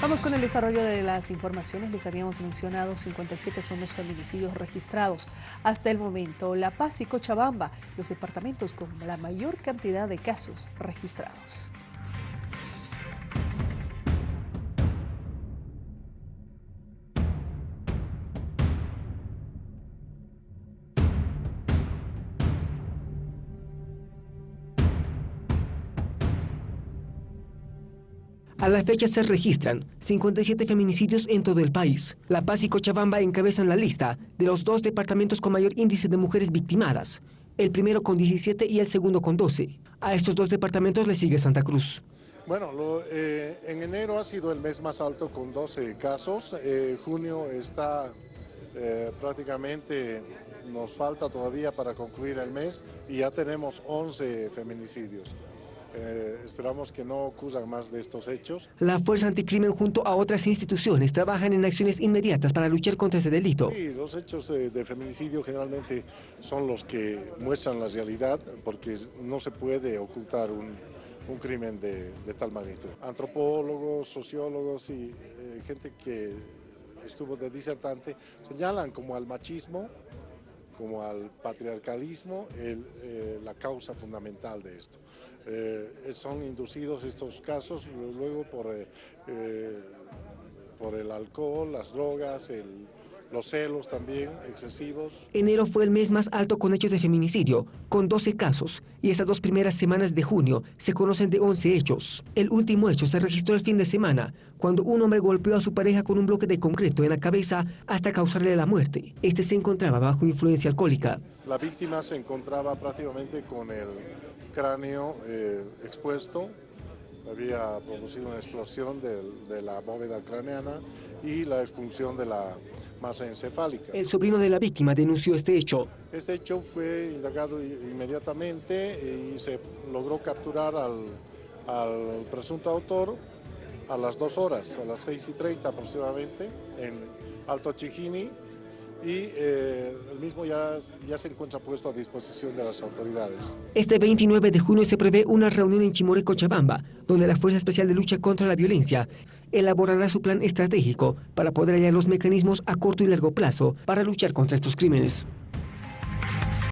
Vamos con el desarrollo de las informaciones. Les habíamos mencionado 57 son los feminicidios registrados. Hasta el momento, La Paz y Cochabamba, los departamentos con la mayor cantidad de casos registrados. A la fecha se registran 57 feminicidios en todo el país. La Paz y Cochabamba encabezan la lista de los dos departamentos con mayor índice de mujeres victimadas, el primero con 17 y el segundo con 12. A estos dos departamentos le sigue Santa Cruz. Bueno, eh, en enero ha sido el mes más alto con 12 casos. Eh, junio está eh, prácticamente, nos falta todavía para concluir el mes y ya tenemos 11 feminicidios. Eh, esperamos que no ocurran más de estos hechos. La Fuerza Anticrimen junto a otras instituciones trabajan en acciones inmediatas para luchar contra ese delito. Sí, los hechos de, feminicidio generalmente son los que muestran la realidad porque no se puede ocultar un, crimen de, tal magnitud. Antropólogos, sociólogos y eh, gente que estuvo de disertante señalan como al machismo como al patriarcalismo eh, la causa fundamental de esto. Eh, son inducidos estos casos luego por, eh, por el alcohol, las drogas, el, los celos también excesivos. Enero fue el mes más alto con hechos de feminicidio, con 12 casos, y estas dos primeras semanas de junio se conocen de 11 hechos. El último hecho se registró el fin de semana, cuando un hombre golpeó a su pareja con un bloque de concreto en la cabeza hasta causarle la muerte. Este se encontraba bajo influencia alcohólica. La víctima se encontraba prácticamente con el cráneo eh, expuesto, había producido una explosión de, la bóveda craneana y la expulsión de la masa encefálica. El sobrino de la víctima denunció este hecho. Este hecho fue indagado inmediatamente y se logró capturar al, al presunto autor a las dos horas, a las seis y treinta aproximadamente, en Alto Chijini, y eh, el mismo ya, ya se encuentra puesto a disposición de las autoridades. Este 29 de junio se prevé una reunión en Chimore, Cochabamba, donde la Fuerza Especial de Lucha contra la Violencia elaborará su plan estratégico para poder hallar los mecanismos a corto y largo plazo para luchar contra estos crímenes.